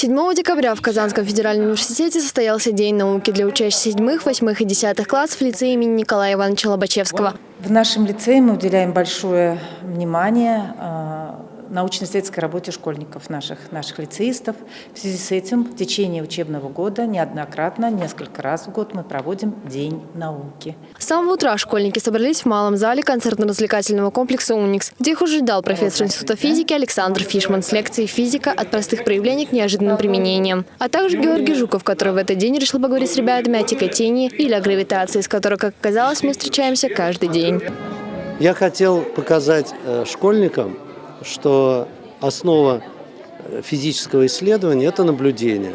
7 декабря в Казанском федеральном университете состоялся День науки для учащихся седьмых, восьмых и десятых классов лицея имени Николая Ивановича Лобачевского. В нашем лицее мы уделяем большое внимание э, научно-исследовательской работе школьников наших, наших лицеистов. В связи с этим в течение учебного года неоднократно, несколько раз в год мы проводим День науки. С самого утра школьники собрались в малом зале концертно-развлекательного комплекса «Уникс», где их уже ждал профессор Института физики Александр Фишман с лекцией «Физика от простых проявлений к неожиданным применениям», а также Георгий Жуков, который в этот день решил поговорить с ребятами о тяготении или о гравитации, с которой, как оказалось, мы встречаемся каждый день. Я хотел показать э, школьникам, что основа э, физического исследования – это наблюдение.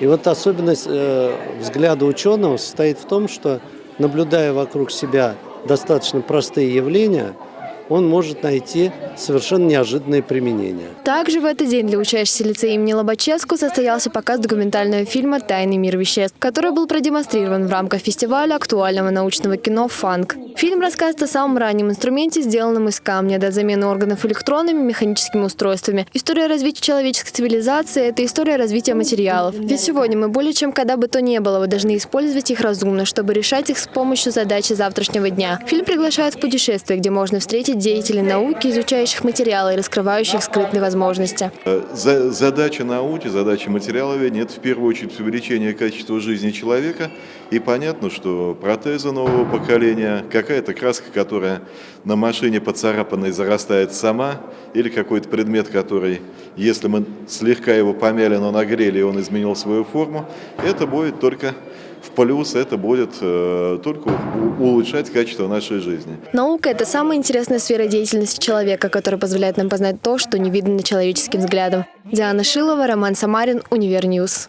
И вот особенность э, взгляда ученого состоит в том, что, наблюдая вокруг себя достаточно простые явления – он может найти совершенно неожиданные применения. Также в этот день для учащихся лицея имени Лобачевского состоялся показ документального фильма «Тайный мир веществ», который был продемонстрирован в рамках фестиваля актуального научного кино «Фанк». Фильм рассказывает о самом раннем инструменте, сделанном из камня, до замены органов электронными механическими устройствами. История развития человеческой цивилизации – это история развития материалов. Ведь сегодня мы более чем когда бы то ни было, вы должны использовать их разумно, чтобы решать их с помощью задачи завтрашнего дня. Фильм приглашает в путешествие, где можно встретить деятелей науки, изучающих материалы и раскрывающих скрытые возможности. Э, задача науки, задача материаловедения – это в первую очередь увеличение качества жизни человека. И понятно, что протезы нового поколения, какая-то краска, которая на машине поцарапанной зарастает сама, или какой-то предмет, который, если мы слегка его помяли, но нагрели, и он изменил свою форму, это будет только в плюс это будет э, только улучшать качество нашей жизни. Наука – это самая интересная сфера деятельности человека, которая позволяет нам познать то, что не видно человеческим взглядом. Диана Шилова, Роман Самарин, Универ News.